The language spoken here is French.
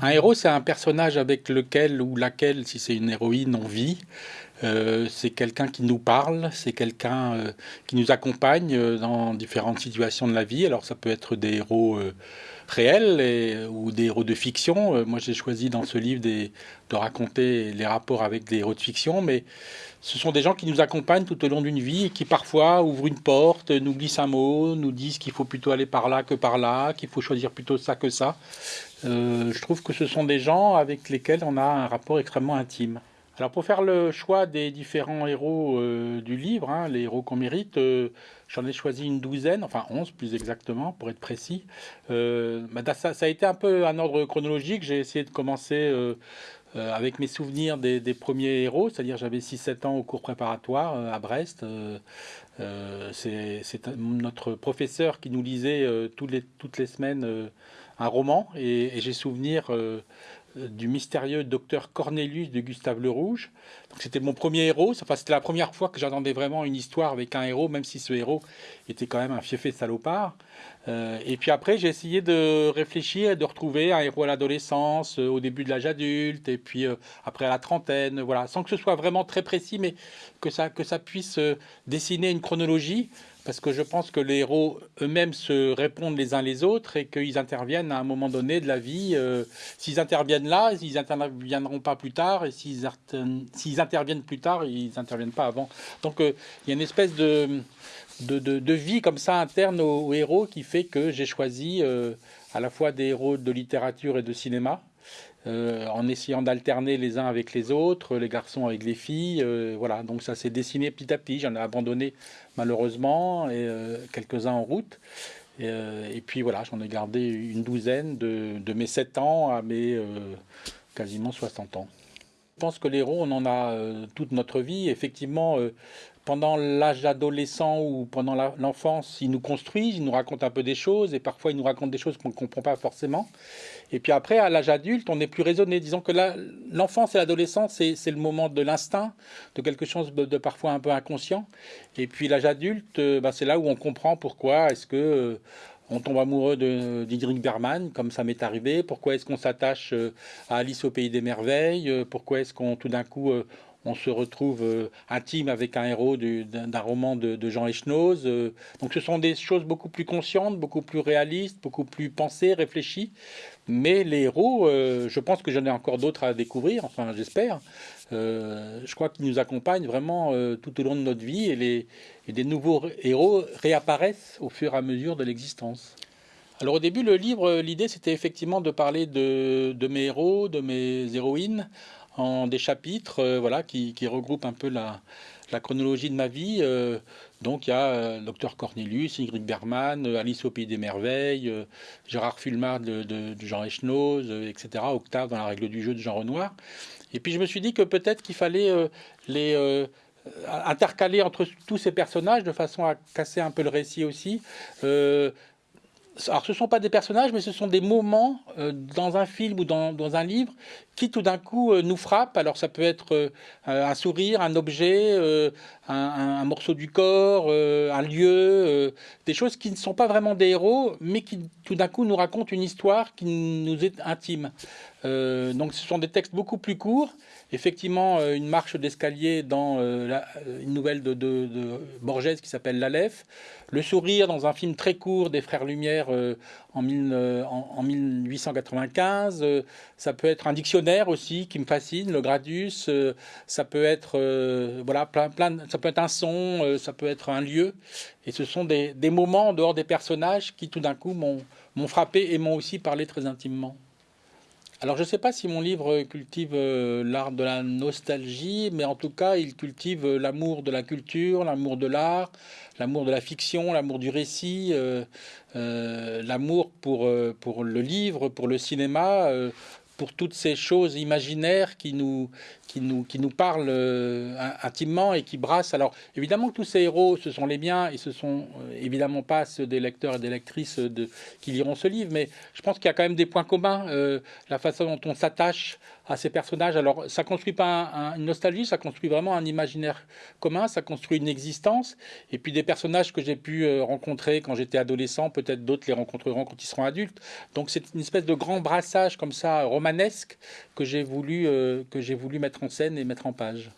Un héros, c'est un personnage avec lequel ou laquelle, si c'est une héroïne, on vit. Euh, c'est quelqu'un qui nous parle, c'est quelqu'un euh, qui nous accompagne euh, dans différentes situations de la vie. Alors ça peut être des héros réels ou des héros de fiction. moi j'ai choisi dans ce livre de raconter les rapports avec des héros de fiction, mais ce sont des gens qui nous accompagnent tout au long d'une vie et qui parfois ouvrent une porte, nous glissent un mot, nous disent qu'il faut plutôt aller par là que par là, qu'il faut choisir plutôt ça que ça. Je trouve que ce sont des gens avec lesquels on a un rapport extrêmement intime. Alors pour faire le choix des différents héros euh, du livre, hein, les héros qu'on mérite, euh, j'en ai choisi une douzaine, enfin onze plus exactement pour être précis. Bah, ça, a été un peu un ordre chronologique, j'ai essayé de commencer euh, avec mes souvenirs des, premiers héros, c'est-à-dire j'avais 6-7 ans au cours préparatoire euh, à Brest. Euh, c'est notre professeur qui nous lisait les, toutes les semaines un roman et, et j'ai souvenir du mystérieux docteur Cornelius de Gustave Le Rouge. C'était mon premier héros. Enfin, c'était la première fois que j'entendais vraiment une histoire avec un héros, même si ce héros était quand même un fiefé salopard. Euh, et puis après, j'ai essayé de réfléchir et de retrouver un héros à l'adolescence, euh, au début de l'âge adulte, et puis euh, après à la trentaine, voilà, sans que ce soit vraiment très précis, mais que ça, que ça puisse dessiner une chronologie parce que je pense que les héros eux-mêmes se répondent les uns les autres et qu'ils interviennent à un moment donné de la vie. Euh, s'ils interviennent là, ils n'interviendront pas plus tard, et s'ils interviennent plus tard, ils n'interviennent pas avant. Donc euh, il y a une espèce de, de, vie comme ça interne aux, héros qui fait que j'ai choisi euh, à la fois des héros de littérature et de cinéma. Euh, en essayant d'alterner les uns avec les autres, les garçons avec les filles. Euh, voilà, donc ça s'est dessiné petit à petit. J'en ai abandonné malheureusement et euh, quelques-uns en route. Et, puis voilà, j'en ai gardé une douzaine de, de, mes 7 ans à mes quasiment 60 ans. Je pense que les héros, on en a toute notre vie. Effectivement, pendant l'âge adolescent ou pendant l'enfance, ils nous construisent, ils nous racontent un peu des choses et parfois ils nous racontent des choses qu'on ne comprend pas forcément. Et puis après, à l'âge adulte, on est plus raisonné. Disons que l'enfance et l'adolescence, c'est le moment de l'instinct, de quelque chose de, parfois un peu inconscient. Et puis l'âge adulte, euh, bah, c'est là où on comprend pourquoi est-ce que... Euh, on tombe amoureux de Didrik Berman, comme ça m'est arrivé. Pourquoi est-ce qu'on s'attache euh, à Alice au pays des merveilles Pourquoi est-ce qu'on tout d'un coup on se retrouve euh, intime avec un héros d'un roman de, Jean Echenoz. Euh. donc ce sont des choses beaucoup plus conscientes, beaucoup plus réalistes, beaucoup plus pensées, réfléchies. Mais les héros, euh, je pense que j'en ai encore d'autres à découvrir, enfin j'espère. Je crois qu'ils nous accompagnent vraiment tout au long de notre vie et, les, et des nouveaux héros réapparaissent au fur et à mesure de l'existence. Alors au début, le livre, l'idée c'était effectivement de parler de, de, mes héros, de mes héroïnes, en des chapitres euh, voilà, qui, regroupent un peu la, chronologie de ma vie. Euh, donc il y a euh, Docteur Cornelius, Ingrid Bergman, Alice au Pays des Merveilles, Gérard Fulmard de, Jean Echenoz, etc., Octave dans la règle du jeu de Jean Renoir. Et puis je me suis dit que peut-être qu'il fallait les intercaler entre tous ces personnages de façon à casser un peu le récit aussi alors ce ne sont pas des personnages, mais ce sont des moments euh, dans un film ou dans, un livre qui tout d'un coup euh, nous frappent. Alors ça peut être euh, un sourire, un objet, un, morceau du corps, un lieu, des choses qui ne sont pas vraiment des héros, mais qui tout d'un coup nous racontent une histoire qui nous est intime. Donc ce sont des textes beaucoup plus courts. Effectivement, une marche d'escalier dans une nouvelle de, Borges qui s'appelle L'Aleph. Le sourire dans un film très court des Frères Lumière euh, en, 1895. Euh, ça peut être un dictionnaire aussi qui me fascine, le Gradus. Euh, ça peut être voilà plein, plein, ça peut être un son, ça peut être un lieu. Et ce sont des, des moments en dehors des personnages qui tout d'un coup m'ont frappé et m'ont aussi parlé très intimement. Alors je ne sais pas si mon livre cultive l'art de la nostalgie, mais en tout cas il cultive l'amour de la culture, l'amour de l'art, l'amour de la fiction, l'amour du récit, euh, euh, l'amour euh, pour le livre, pour le cinéma, pour toutes ces choses imaginaires qui nous, qui nous, qui nous parlent intimement et qui brassent. Alors évidemment tous ces héros, ce sont les miens et ce sont évidemment pas ceux des lecteurs et des lectrices de, qui liront ce livre, mais je pense qu'il y a quand même des points communs. la façon dont on s'attache à ces personnages. Alors, ça construit pas une nostalgie, ça construit vraiment un imaginaire commun, ça construit une existence. Et puis des personnages que j'ai pu euh, rencontrer quand j'étais adolescent, peut-être d'autres les rencontreront quand ils seront adultes. Donc c'est une espèce de grand brassage comme ça romanesque que j'ai voulu, euh, que j'ai voulu mettre en scène et mettre en page.